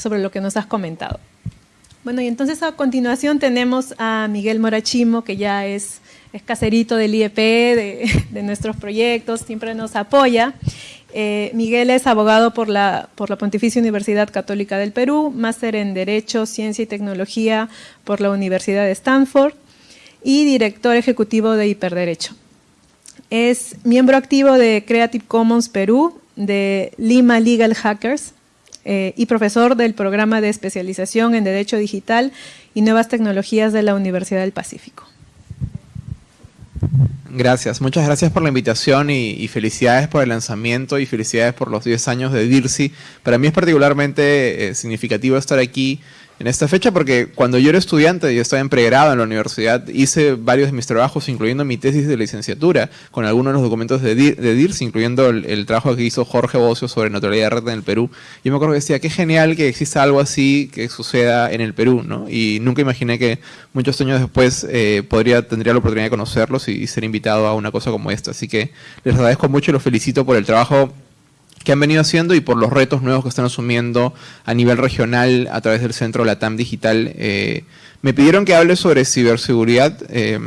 sobre lo que nos has comentado. Bueno, y entonces a continuación tenemos a Miguel Morachimo, que ya es, caserito del IEP, de, de nuestros proyectos, siempre nos apoya. Eh, Miguel es abogado por la, por la Pontificia Universidad Católica del Perú, máster en Derecho, Ciencia y Tecnología por la Universidad de Stanford y director ejecutivo de Hiperderecho. Es miembro activo de Creative Commons Perú, de Lima Legal Hackers eh, y profesor del programa de especialización en Derecho Digital y Nuevas Tecnologías de la Universidad del Pacífico. Gracias, muchas gracias por la invitación y, felicidades por el lanzamiento y felicidades por los 10 años de DIRSI. Para mí es particularmente eh, significativo estar aquí en esta fecha porque cuando yo era estudiante, yo estaba en pregrado en la universidad, hice varios de mis trabajos, incluyendo mi tesis de licenciatura, con algunos de los documentos de, DIRS, incluyendo el, trabajo que hizo Jorge Bocio sobre naturalidad de red en el Perú. Yo me acuerdo que decía, qué genial que exista algo así que suceda en el Perú, ¿no? Y nunca imaginé que muchos años después eh, podría, tendría la oportunidad de conocerlos y, y ser invitado a una cosa como esta. Así que les agradezco mucho y los felicito por el trabajo que han venido haciendo y por los retos nuevos que están asumiendo a nivel regional a través del Centro Latam Digital. Eh, me pidieron que hable sobre ciberseguridad. Eh,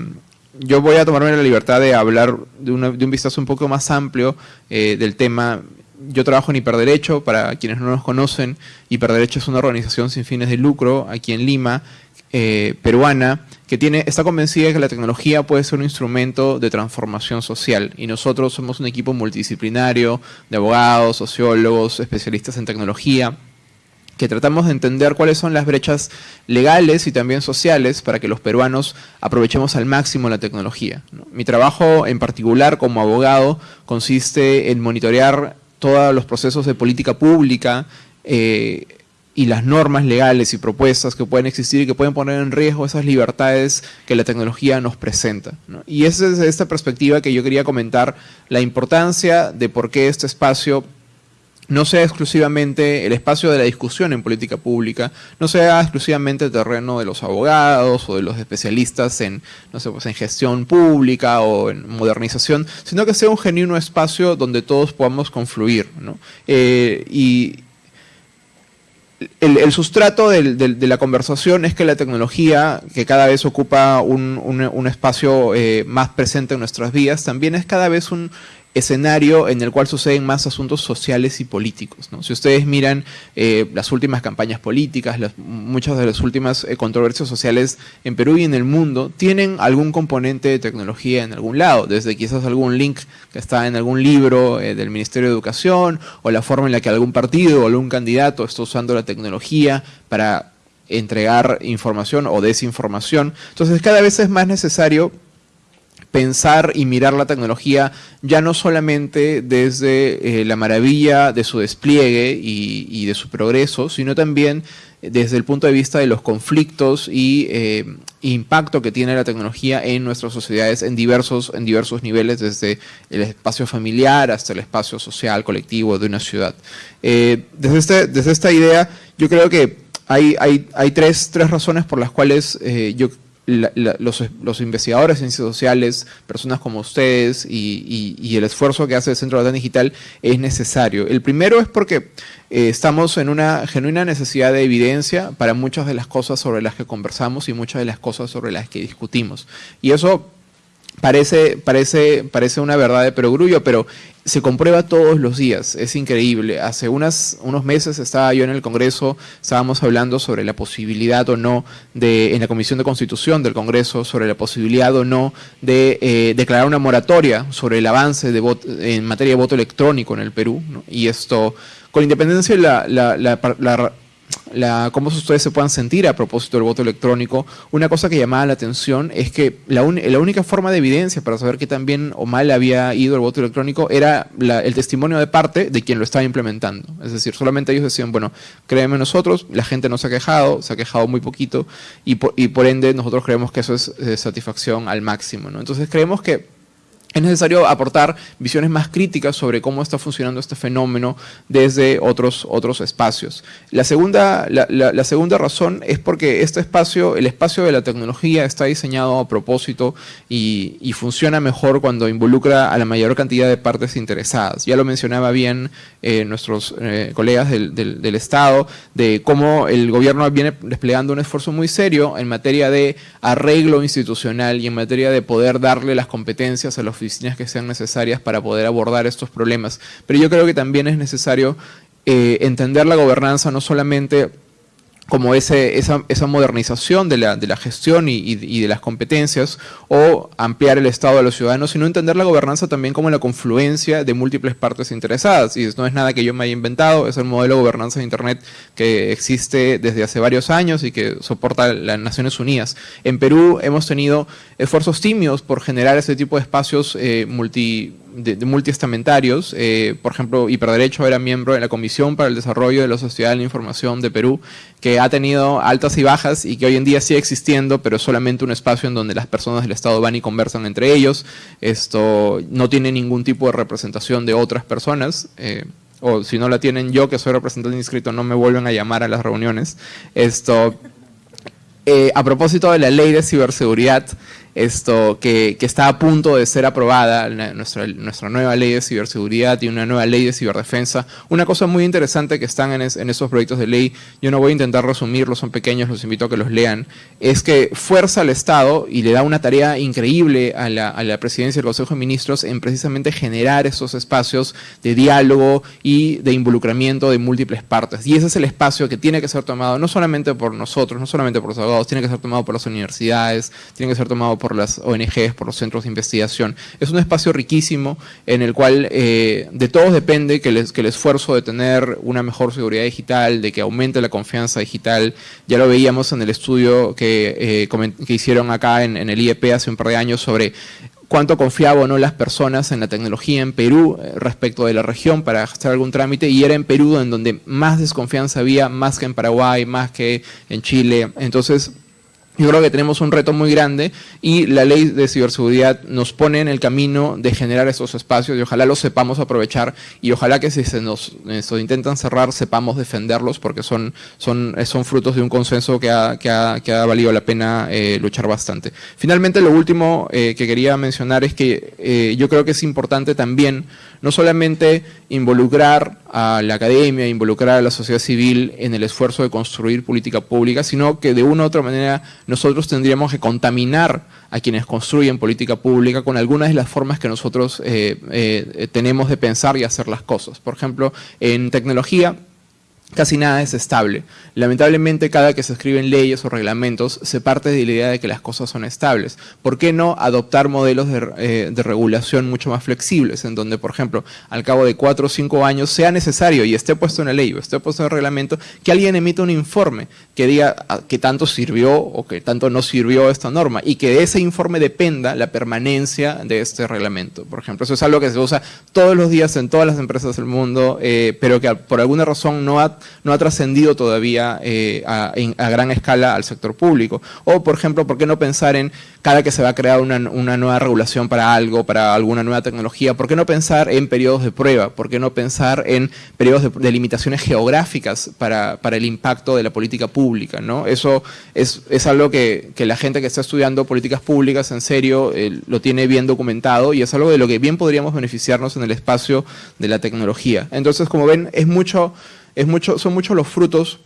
yo voy a tomarme la libertad de hablar de, un vistazo un poco más amplio eh, del tema. Yo trabajo en Hiperderecho, para quienes no nos conocen, Hiperderecho es una organización sin fines de lucro aquí en Lima, peruana, que tiene, está convencida de que la tecnología puede ser un instrumento de transformación social y nosotros somos un equipo multidisciplinario de abogados, sociólogos, especialistas en tecnología, que tratamos de entender cuáles son las brechas legales y también sociales para que los peruanos aprovechemos al máximo la tecnología. Mi trabajo en particular como abogado consiste en monitorear todos los procesos de política pública, eh, y las normas legales y propuestas que pueden existir y que pueden poner en riesgo esas libertades que la tecnología nos presenta. Y es desde esta perspectiva que yo quería comentar la importancia de por qué este espacio no sea exclusivamente el espacio de la discusión en política pública, no sea exclusivamente el terreno de los abogados o de los especialistas en, no sé, pues en gestión pública o en modernización, sino que sea un genuino espacio donde todos podamos confluir. Eh, y, el, sustrato de la conversación es que la tecnología, que cada vez ocupa un, espacio eh, más presente en nuestras vidas, también es cada vez un escenario en el cual suceden más asuntos sociales y políticos. Si ustedes miran eh, las últimas campañas políticas, muchas de las últimas eh, controversias sociales en Perú y en el mundo, tienen algún componente de tecnología en algún lado, desde quizás algún link que está en algún libro eh, del Ministerio de Educación, o la forma en la que algún partido o algún candidato está usando la tecnología para entregar información o desinformación. Entonces cada vez es más necesario pensar y mirar la tecnología ya no solamente desde eh, la maravilla de su despliegue y, de su progreso, sino también desde el punto de vista de los conflictos y eh, impacto que tiene la tecnología en nuestras sociedades en diversos, en diversos niveles, desde el espacio familiar hasta el espacio social, colectivo de una ciudad. Eh, desde, este, desde esta idea, yo creo que hay, hay, hay tres, tres razones por las cuales yo los, investigadores en ciencias sociales, personas como ustedes y, el esfuerzo que hace el Centro de Data Digital es necesario. El primero es porque eh, estamos en una genuina necesidad de evidencia para muchas de las cosas sobre las que conversamos y muchas de las cosas sobre las que discutimos. Y eso parece, parece, parece una verdad de perogrullo, pero se comprueba todos los días, es increíble. Hace unas, unos meses estaba yo en el Congreso, estábamos hablando sobre la posibilidad o no, de, en la Comisión de Constitución del Congreso, sobre la posibilidad o no de eh, declarar una moratoria sobre el avance de en materia de voto electrónico en el Perú. Y esto, con independencia de la, la, la la, cómo ustedes se puedan sentir a propósito del voto electrónico, una cosa que llamaba la atención es que la, única forma de evidencia para saber qué tan bien o mal había ido el voto electrónico era el testimonio de parte de quien lo estaba implementando. Es decir, solamente ellos decían, bueno, créeme nosotros, la gente no se ha quejado, se ha quejado muy poquito y por, ende nosotros creemos que eso es satisfacción al máximo. Entonces creemos que es necesario aportar visiones más críticas sobre cómo está funcionando este fenómeno desde otros, otros espacios. La segunda, la, segunda razón es porque este espacio, el espacio de la tecnología está diseñado a propósito y, funciona mejor cuando involucra a la mayor cantidad de partes interesadas. Ya lo mencionaba bien eh, nuestros eh, colegas del, del Estado, de cómo el gobierno viene desplegando un esfuerzo muy serio en materia de arreglo institucional y en materia de poder darle las competencias a los oficinas que sean necesarias para poder abordar estos problemas. Pero yo creo que también es necesario eh, entender la gobernanza no solamente como ese, esa, esa, modernización de la, de la gestión y, y, de las competencias o ampliar el Estado de los ciudadanos, sino entender la gobernanza también como la confluencia de múltiples partes interesadas. Y no es nada que yo me haya inventado, es el modelo de gobernanza de Internet que existe desde hace varios años y que soporta las Naciones Unidas. En Perú hemos tenido esfuerzos tímidos por generar ese tipo de espacios eh, multi de, multiestamentarios. Eh, por ejemplo, Hiperderecho era miembro de la Comisión para el Desarrollo de la Sociedad de la Información de Perú, que ha tenido altas y bajas y que hoy en día sigue existiendo, pero es solamente un espacio en donde las personas del Estado van y conversan entre ellos. Esto no tiene ningún tipo de representación de otras personas. Eh, o si no la tienen yo, que soy representante inscrito, no me vuelven a llamar a las reuniones. Esto, eh, a propósito de la ley de ciberseguridad, esto que, está a punto de ser aprobada, nuestra, nuestra nueva ley de ciberseguridad y una nueva ley de ciberdefensa. Una cosa muy interesante que están en, esos proyectos de ley, yo no voy a intentar resumirlos, son pequeños, los invito a que los lean, es que fuerza al Estado y le da una tarea increíble a la, a la presidencia del Consejo de Ministros en precisamente generar esos espacios de diálogo y de involucramiento de múltiples partes. Y ese es el espacio que tiene que ser tomado no solamente por nosotros, no solamente por los abogados, tiene que ser tomado por las universidades, tiene que ser tomado por por las ONGs, por los centros de investigación. Es un espacio riquísimo en el cual eh, de todos depende que, que, el esfuerzo de tener una mejor seguridad digital, de que aumente la confianza digital, ya lo veíamos en el estudio que, eh, que hicieron acá en, el IEP hace un par de años sobre cuánto confiaban o no las personas en la tecnología en Perú eh, respecto de la región para hacer algún trámite y era en Perú en donde más desconfianza había, más que en Paraguay, más que en Chile. Entonces, yo creo que tenemos un reto muy grande y la ley de ciberseguridad nos pone en el camino de generar esos espacios y ojalá los sepamos aprovechar y ojalá que si se nos, intentan cerrar sepamos defenderlos porque son, son, son frutos de un consenso que ha, que ha, que ha valido la pena eh, luchar bastante. Finalmente, lo último eh, que quería mencionar es que eh, yo creo que es importante también no solamente involucrar a la academia, involucrar a la sociedad civil en el esfuerzo de construir política pública, sino que de una u otra manera nosotros tendríamos que contaminar a quienes construyen política pública con algunas de las formas que nosotros eh, eh, tenemos de pensar y hacer las cosas. Por ejemplo, en tecnología, casi nada es estable. Lamentablemente, cada que se escriben leyes o reglamentos, se parte de la idea de que las cosas son estables. ¿Por qué no adoptar modelos de, eh, regulación mucho más flexibles, en donde, por ejemplo, al cabo de cuatro o cinco años sea necesario y esté puesto en la ley o esté puesto en el reglamento, que alguien emita un informe que diga ah, que tanto sirvió o que tanto no sirvió esta norma y que de ese informe dependa la permanencia de este reglamento. Por ejemplo, eso es algo que se usa todos los días en todas las empresas del mundo, eh, pero que por alguna razón no ha no ha trascendido todavía eh, a, gran escala al sector público. O, por ejemplo, ¿por qué no pensar en cada que se va a crear una, nueva regulación para algo, para alguna nueva tecnología, ¿por qué no pensar en periodos de prueba? ¿Por qué no pensar en periodos de, limitaciones geográficas para, el impacto de la política pública? ¿no? Eso es, algo que, la gente que está estudiando políticas públicas en serio eh, lo tiene bien documentado y es algo de lo que bien podríamos beneficiarnos en el espacio de la tecnología. Entonces, como ven, es mucho es mucho, son muchos los frutos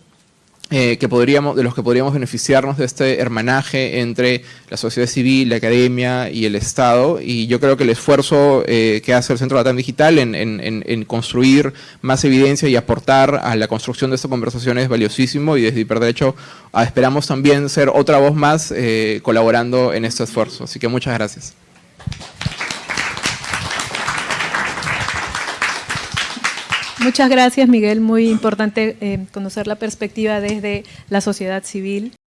eh, que podríamos, de los que podríamos beneficiarnos de este hermanaje entre la sociedad civil, la academia y el Estado. Y yo creo que el esfuerzo eh, que hace el Centro Latam Digital en, construir más evidencia y aportar a la construcción de esta conversación es valiosísimo y desde Hiperderecho ah, esperamos también ser otra voz más eh, colaborando en este esfuerzo. Así que muchas gracias. Muchas gracias, Miguel. Muy importante eh, conocer la perspectiva desde la sociedad civil.